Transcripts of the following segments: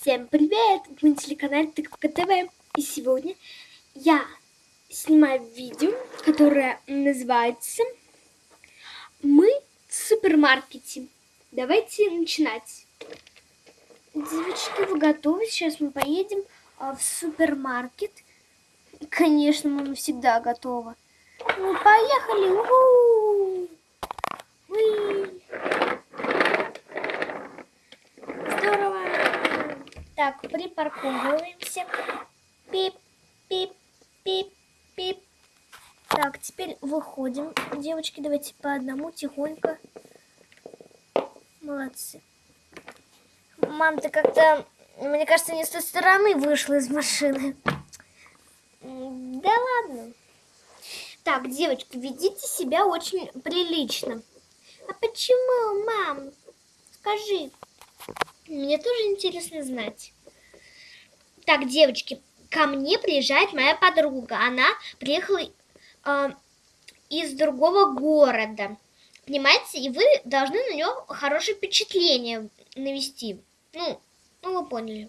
Всем привет! Вы на телеканале Тыковка ТВ. И сегодня я снимаю видео, которое называется «Мы в супермаркете». Давайте начинать. Девочки, вы готовы? Сейчас мы поедем а, в супермаркет. Конечно, мама всегда готова. Ну, поехали! У-ху! Так, припарковываемся. Пип, пип, пип, пип. Так, теперь выходим. Девочки, давайте по одному тихонько. Молодцы. Мам, ты как-то, мне кажется, не с той стороны вышла из машины. Да ладно. Так, девочки, ведите себя очень прилично. А почему, мам? Скажи. Мне тоже интересно знать. Так, девочки, ко мне приезжает моя подруга. Она приехала э, из другого города. Понимаете? И вы должны на нее хорошее впечатление навести. Ну, ну вы поняли.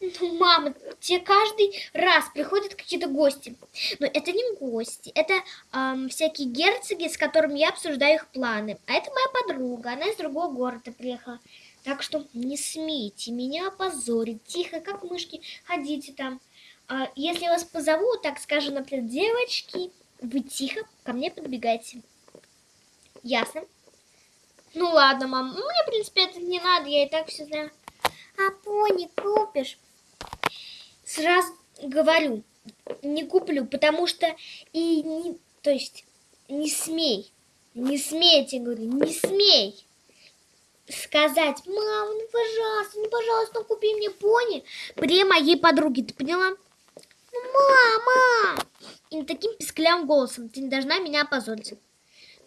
Ну, мама, тебе каждый раз приходят какие-то гости. Но это не гости, это эм, всякие герцоги, с которыми я обсуждаю их планы. А это моя подруга, она из другого города приехала. Так что не смейте меня опозорить. Тихо, как мышки, ходите там. А если вас позову, так скажем, например, девочки, вы тихо ко мне подбегайте. Ясно? Ну ладно, мам. Мне, в принципе, это не надо, я и так все знаю. А пони купишь? Сразу говорю, не куплю, потому что и не, то есть не смей, не смейте, говорю, не смей сказать, мам, ну пожалуйста, ну пожалуйста, купи мне пони при моей подруге, ты поняла? Ну, мама! И таким писклявым голосом, ты не должна меня опозорить.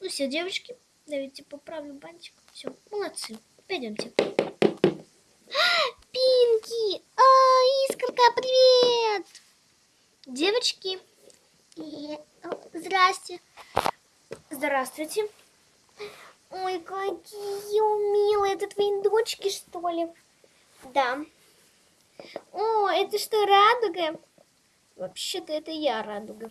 Ну все, девочки, давайте поправлю бантик. Все, молодцы, пойдемте. Пинки! А, Искорка, привет! Девочки, здрасте. Здравствуйте. Ой, какие милые. Это твои дочки, что ли? Да. О, это что, радуга? Вообще-то это я радуга.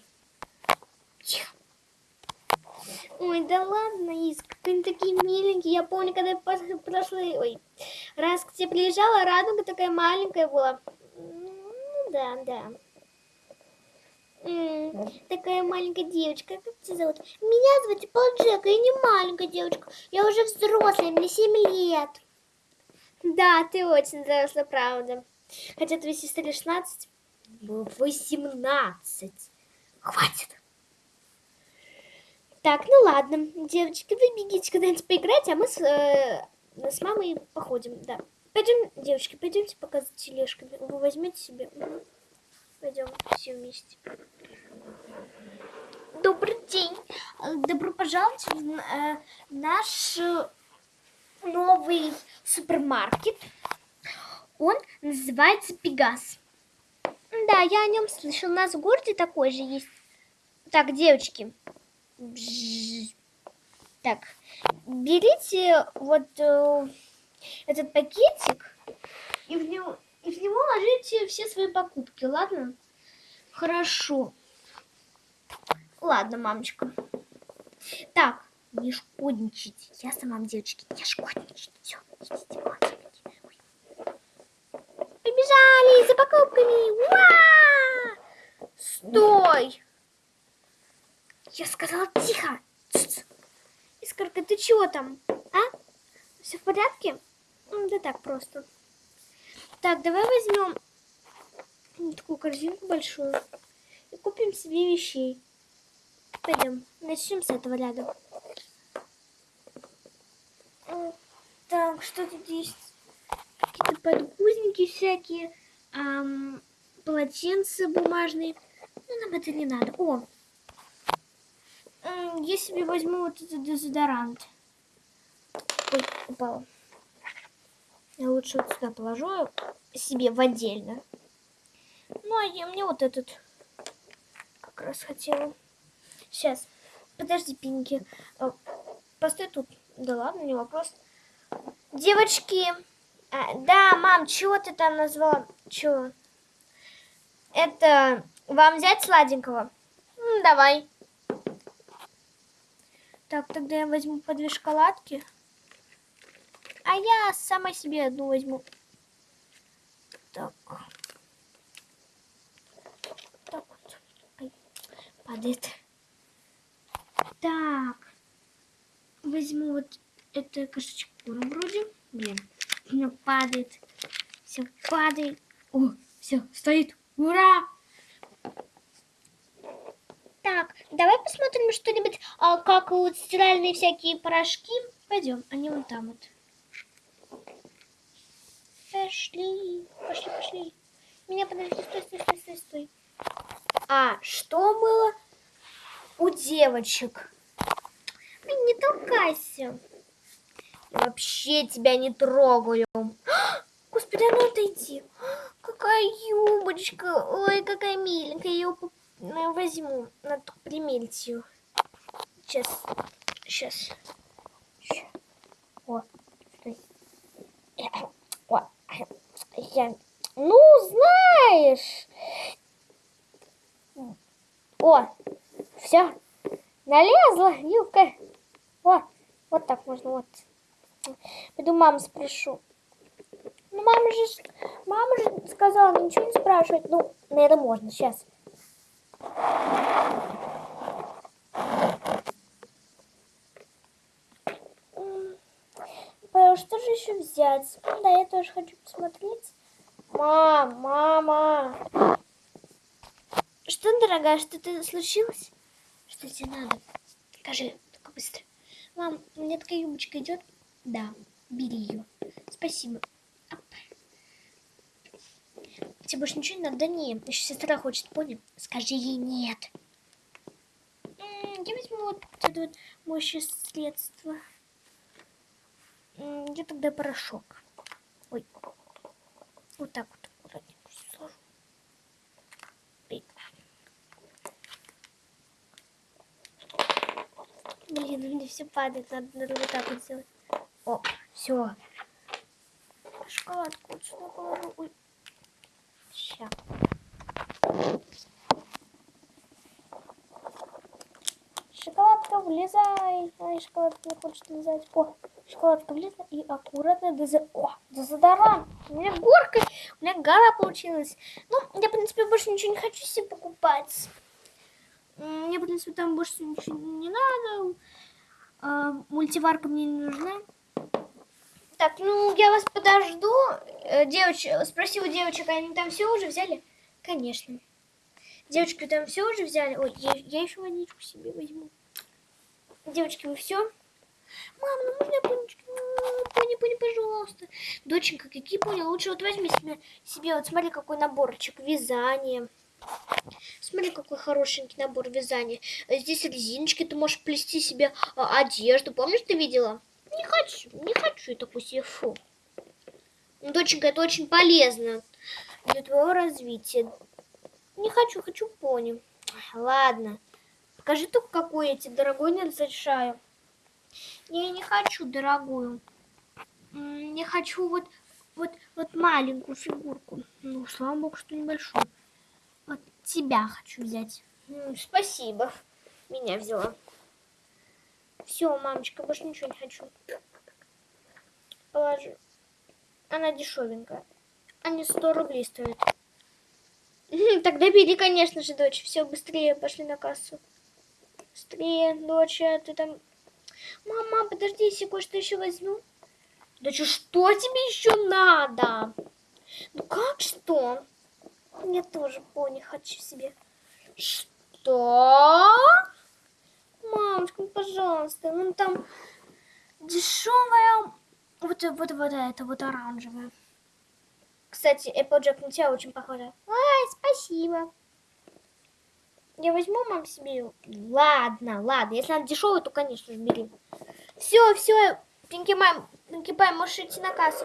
Ой, да ладно, Иск, они такие миленькие. Я помню, когда я прошлый, ой, раз к тебе приезжала, радуга такая маленькая была. Ну, да, да. Такая маленькая девочка. Как тебя зовут? Меня зовут Полджека, я не маленькая девочка. Я уже взрослая, мне 7 лет. Да, ты очень взрослая, правда. Хотя твоей сестре 16. 18. Хватит. Так, ну ладно, девочки, вы бегите куда-нибудь поиграть, а мы с, э, с мамой походим, да. Пойдем, девочки, пойдемте пока за тележками. Вы возьмете себе. Пойдем все вместе. Добрый день. Добро пожаловать в э, наш новый супермаркет. Он называется Пегас. Да, я о нем слышал. У нас в городе такой же есть. Так, девочки, так, берите вот э, этот пакетик и в, него, и в него ложите все свои покупки, ладно? Хорошо. Ладно, мамочка. Так, не шкодничайте. Я сама, девочки, не шкодничайте. Все, идите, вот, Побежали за покупками. Уа! Стой! Я сказала тихо. Искорка, ты чего там? А? Все в порядке? Да так просто. Так, давай возьмем такую корзинку большую и купим себе вещей. Пойдем, начнем с этого ряда. Так, что тут есть? Какие-то подгузники всякие, эм, полотенца бумажные. Ну, нам это не надо. О, я себе возьму вот этот дезодорант. Ой, упала. Я лучше вот сюда положу себе в отдельно. Ну, а я мне вот этот как раз хотела. Сейчас. Подожди, Пинки. Э, постой тут. Да ладно, не вопрос. Девочки, А, да, мам, чего ты там назвала? Чего? Это вам взять сладенького? М, давай. Так, тогда я возьму по две шоколадки. А я сама себе одну возьму. Так. Так вот. Падает. Так. Возьму вот это кошечку вроде. Блин, у меня падает. Все падает. О, все, стоит. Ура! Так, давай посмотрим что-нибудь, а, как вот стиральные всякие порошки. Пойдем, они вон там вот. Пошли, пошли, пошли. Меня подожди, стой, стой, стой, стой, стой. А что было у девочек? Блин, не толкайся. Я вообще тебя не трогаю. Господи, а ну отойди. Какая юбочка. Ой, какая миленькая. Я ее возьму. Надо примерить ее. Сейчас. Сейчас. О, стой. Я... Ну, знаешь. О, все. Налезла юбка. О, вот так можно, вот. Пойду маму спрошу. Ну, мама же, мама же сказала, ничего не спрашивать. Ну, наверное, можно, сейчас. Что же еще взять? Да, я тоже хочу посмотреть. Мам, мама. Что, дорогая, что-то случилось? Что тебе надо? Скажи, только быстро. Мам, мне такая юбочка идет? Да, бери ее. Спасибо. Тебе больше ничего не надо? Да не, еще сестра хочет, понял? Скажи ей нет. Я возьму вот это вот моющее средство. Я тогда порошок. Ой. Вот так вот аккуратненько сложу. Блин, у меня все падает. Надо, надо вот так вот сделать. О, все. Шоколадку вот сюда положу. Ой. Сейчас. Шоколадка, влезай. Ай, шоколадка не хочет влезать. О, шоколадка влезла и аккуратно дез... О, дезодорант. У меня горка, у меня гора получилась. Ну, я, в принципе, больше ничего не хочу себе покупать. Мне, в принципе, там больше ничего не надо. А, мультиварка мне не нужна. Так, ну, я вас подожду. Э, девоч... Спроси у девочек, они там все уже взяли? Конечно. Девочки там все уже взяли? Ой, я, я еще водичку себе возьму. Девочки, вы все? Мам, ну можно понечки? Ну, пони, пони, пожалуйста. Доченька, какие пони? Лучше вот возьми себе, себе, вот смотри, какой наборчик. Вязание. Смотри, какой хорошенький набор вязания. Здесь резиночки, ты можешь плести себе а, одежду. Помнишь, ты видела? Не хочу, не хочу такую себе, фу. Ну, доченька, это очень полезно для твоего развития. Не хочу, хочу пони. Ладно. Покажи только, какой я тебе дорогой не разрешаю. Я не хочу дорогую. Не хочу вот, вот, вот маленькую фигурку. Ну, слава богу, что небольшую. Вот тебя хочу взять. Спасибо. Меня взяла. Все, мамочка, больше ничего не хочу. Положи. Она дешевенькая. Они 100 рублей стоят. Тогда бери, конечно же, дочь. Все, быстрее пошли на кассу. Быстрее, дочь, а ты там... Мама, подожди, если кое-что еще возьму. Дочь, что тебе еще надо? Ну как что? Я тоже пони хочу себе. Что? Мамочка, ну, пожалуйста, ну там дешевая, вот, вот, вот это вот оранжевая. Кстати, Applejack на тебя очень похожа. Ай, спасибо. Я возьму, мам, себе. Ладно, ладно. Если она дешевая, то, конечно же, бери. Все, все, Пинки Мам, Пинки Пай, можешь идти на кассу.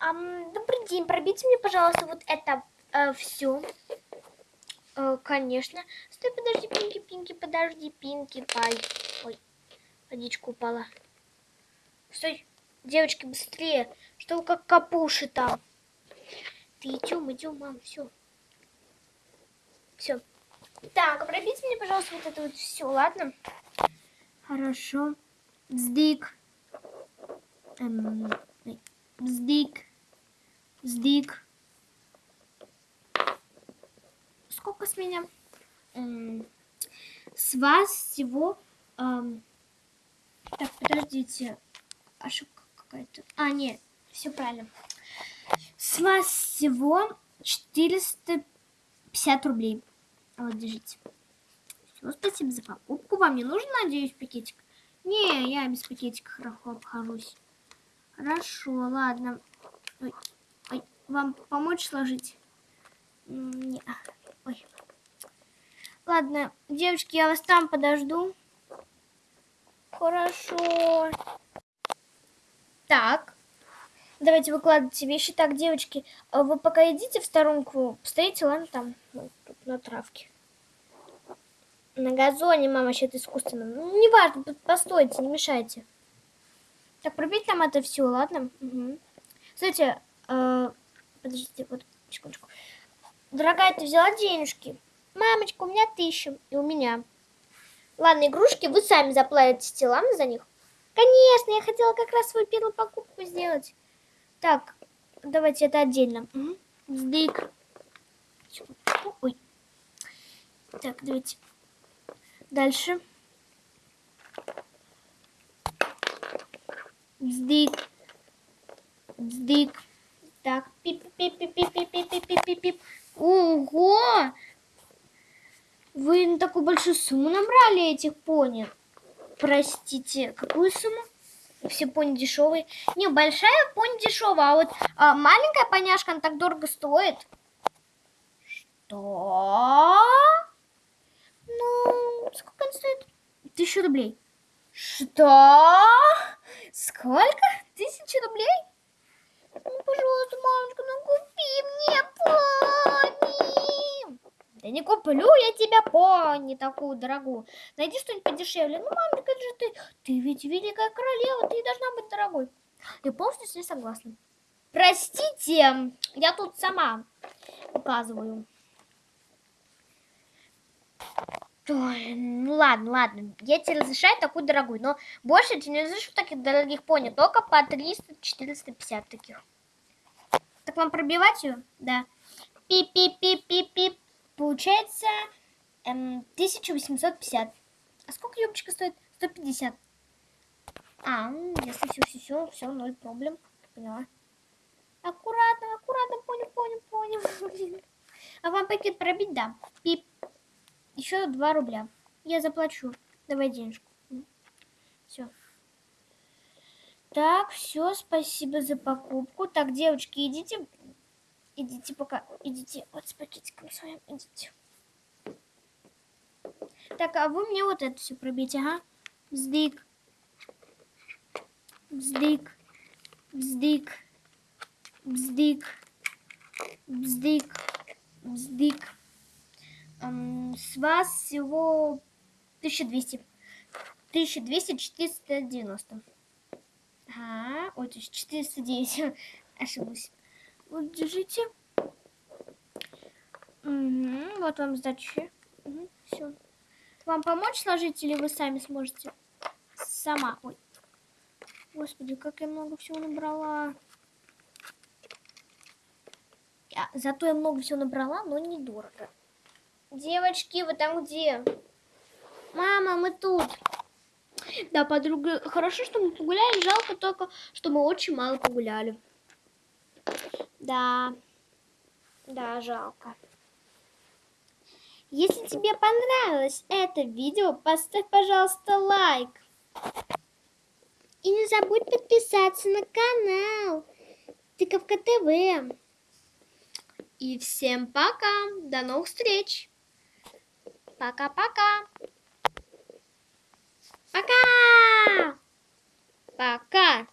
Um, добрый день, пробейте мне, пожалуйста, вот это э, все. Э, конечно. Стой, подожди, Пинки, Пинки, подожди, Пинки, Пай. Ой, водичка упала. Стой, девочки, быстрее. Что вы как капуши там? Ты идем, идем, мам, все. Все. Так, пробейте мне, пожалуйста, вот это вот все, ладно? Хорошо. Бздик. Эм, бздик. Сколько с меня? Эм, с вас всего... Эм, так, подождите. Ошибка какая-то. А, нет, все правильно. С вас всего 450 рублей. Вот, держите. Все, спасибо за покупку. Вам не нужен, надеюсь, пакетик? Не, я без пакетика хорошо обхожусь. Хорошо, ладно. Ой, ой, вам помочь сложить? Не, ой. Ладно, девочки, я вас там подожду. Хорошо. Так. Давайте выкладывайте вещи. Так, девочки, а вы пока идите в сторонку, стоите, ладно, там, ну, тут на травке. На газоне, мама, сейчас искусственно. Ну, не важно, постойте, не мешайте. Так, пробить нам это все, ладно? Угу. Кстати, э, подождите, вот, секундочку. Дорогая, ты взяла денежки? Мамочка, у меня тысяча, и у меня. Ладно, игрушки вы сами заплатите, ладно, за них? Конечно, я хотела как раз свою первую покупку сделать. Так, давайте это отдельно. Угу. Сдвиг. Ой. Так, давайте. Дальше. Сдвиг. Сдвиг. Так, пип-пип-пип-пип-пип-пип-пип-пип. Ого! Вы на такую большую сумму набрали этих пони? Простите, какую сумму? Все пони дешевые. Не, большая пони дешевая, а вот а, маленькая поняшка, она так дорого стоит. Что? Ну, сколько она стоит? Тысячу рублей. Что? Сколько? Тысячу рублей? Ну, пожалуйста, мамочка, ну купи мне пони. Да не куплю я тебя пони такую дорогую. Найди что-нибудь подешевле. Ну, мамочка, это же ты, ты ведь великая королева, ты должна быть дорогой. Я полностью с ней согласна. Простите, я тут сама указываю. Ну ладно, ладно, я тебе разрешаю такую дорогую, но больше я тебе не разрешу таких дорогих пони, только по 300-450 таких. Так вам пробивать ее? Да. Пип-пип-пип-пип-пип. Получается эм, 1850. А сколько юбочка стоит? 150. А, если все, все, все, все, ноль проблем. Поняла. Аккуратно, аккуратно, понял, понял, понял. А вам пакет пробить? Да. Пип. Еще 2 рубля. Я заплачу. Давай денежку. Все. Так, все, спасибо за покупку. Так, девочки, идите Идите пока, идите вот с пакетиком своим, идите. Так, а вы мне вот это все пробейте, ага. Вздык. Вздык. Вздык. Вздык. Вздык. Вздык. Эм, с вас всего 1200. 1200, 490. Ага, ой, то есть 409. Ошиблась. Вот, держите. Угу, вот вам сдачи. Угу, все. Вам помочь сложить или вы сами сможете? Сама. Ой. Господи, как я много всего набрала. Я, зато я много всего набрала, но недорого. Девочки, вы там где? Мама, мы тут. Да, подруга, хорошо, что мы погуляли. Жалко только, что мы очень мало погуляли. Да, да, жалко. Если тебе понравилось это видео, поставь, пожалуйста, лайк. И не забудь подписаться на канал Тыковка ТВ. И всем пока. До новых встреч. Пока-пока. Пока. Пока.